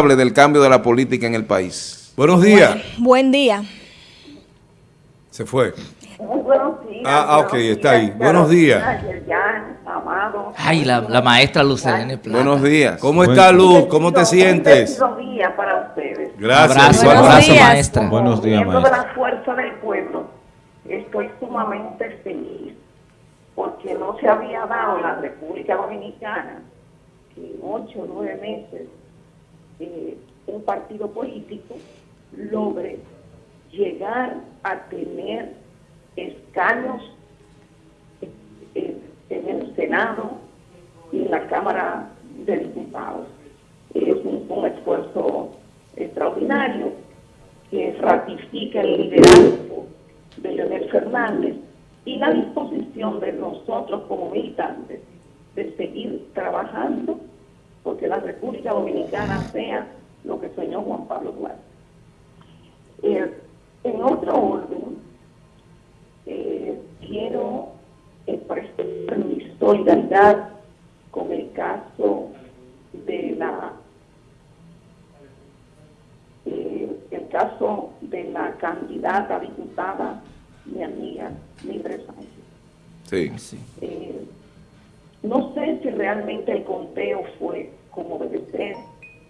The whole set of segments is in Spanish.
responsable del cambio de la política en el país. Buenos días. Buen día. Se fue. Muy buenos días. Ah, ah, ok, está ahí. Buenos días. Ay, la, la maestra Lucelene Plata. Buenos días. ¿Cómo está Luz? ¿Cómo te sientes? Buenos días para ustedes. Gracias. Abrazo, Buenos abrazo, días. maestra. Buenos días, Miembro de maestra. la fuerza del pueblo, estoy sumamente feliz porque no se había dado en la República Dominicana que en ocho o nueve meses un partido político logre llegar a tener escaños en el Senado y en la Cámara de Diputados. Es un, un esfuerzo extraordinario que ratifica el liderazgo de Leonel Fernández y la disposición de nosotros como militantes de seguir trabajando porque la República Dominicana sea lo que soñó Juan Pablo Duarte. Eh, en otro orden, eh, quiero expresar mi solidaridad con el caso de la eh, el caso de la candidata a diputada, mi amiga Mildred Sánchez. Sí. Eh, no sé si realmente el conteo fue como debe ser,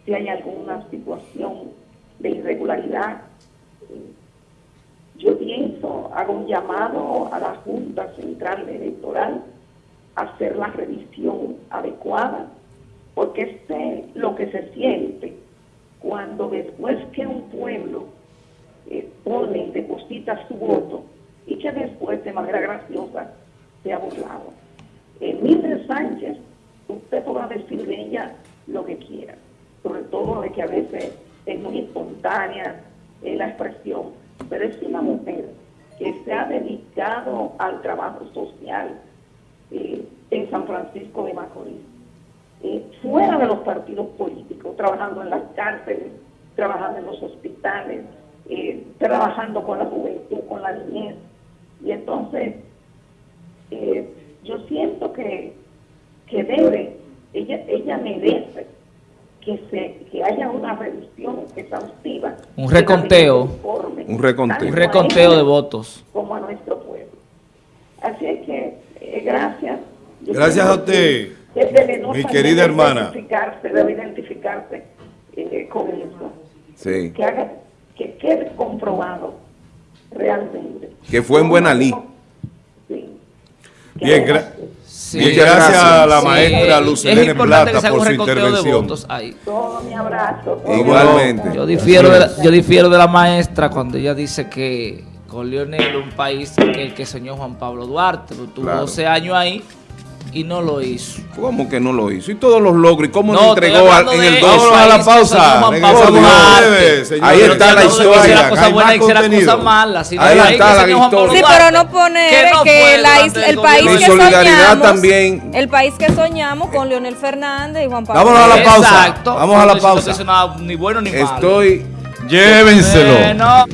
si hay alguna situación de irregularidad. Yo pienso, hago un llamado a la Junta Central Electoral a hacer la revisión adecuada, porque sé lo que se siente cuando después que un pueblo eh, pone y deposita su voto y que después de manera graciosa se ha burlado. Mildred Sánchez, usted podrá decir de ella lo que quiera, sobre todo de que a veces es muy espontánea la expresión, pero es una mujer que se ha dedicado al trabajo social eh, en San Francisco de Macorís, eh, fuera de los partidos políticos, trabajando en las cárceles, trabajando en los hospitales, eh, trabajando con la juventud, con la niñez. Y entonces, yo siento que, que debe, ella, ella merece que, se, que haya una revisión exhaustiva. Un reconteo. Un reconteo. Un reconteo de votos. Como a nuestro pueblo. Así es que, eh, gracias. Yo Gracias a usted, que debe mi querida hermana. Identificarse, debe identificarse eh, con eso. Sí. Que, haga, que quede comprobado realmente. Que fue en buena lid. Sí. Bien, haya- gra- Sí. bien, gracias a la Sí, maestra importante que Plata por su intervención. Todo mi abrazo. todo Igualmente. Yo abrazo. difiero, de la, yo difiero de la maestra cuando ella dice que con Leonel un país que el que soñó Juan Pablo Duarte, tuvo Claro. 12 años ahí y no lo hizo. ¿Cómo que no lo hizo? Y todos los logros. ¿Y cómo No, entregó al- en el Vamos 2? Vámonos a la pausa. señores. Ahí está la historia. Hay más Ahí el país está que la historia. Sí, pero no poner que no que la durante is- el país Mi que solidaridad soñamos, también. el país que soñamos con Leonel Fernández y Juan Pablo. Vámonos a la pausa. Exacto. Vamos a la pausa. ni bueno ni malo. Estoy Llévenselo. Bueno.